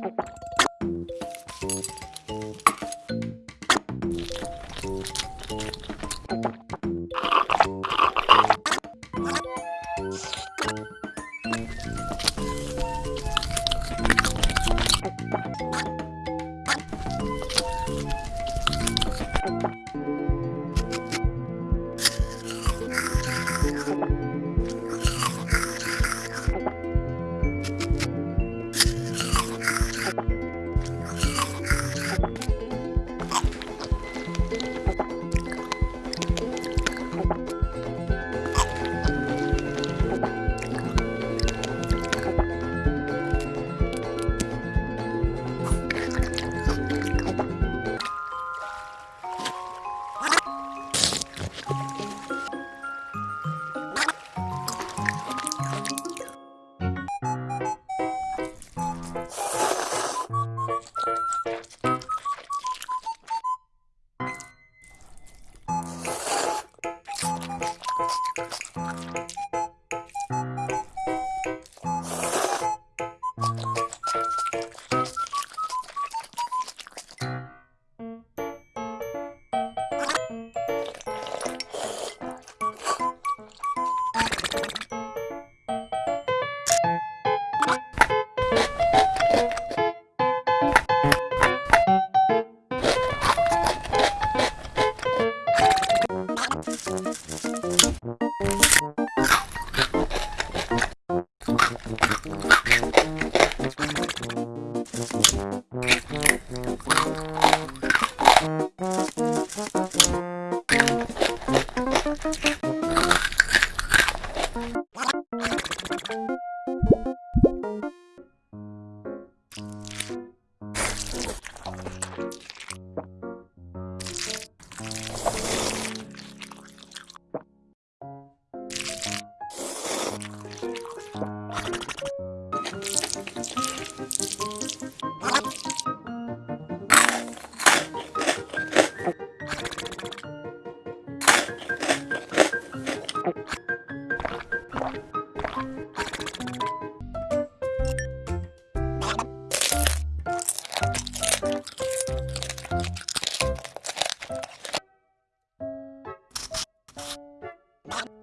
Bye-bye. Thank you. Bye.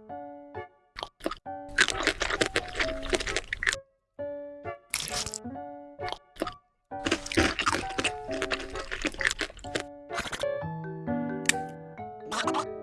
Oh,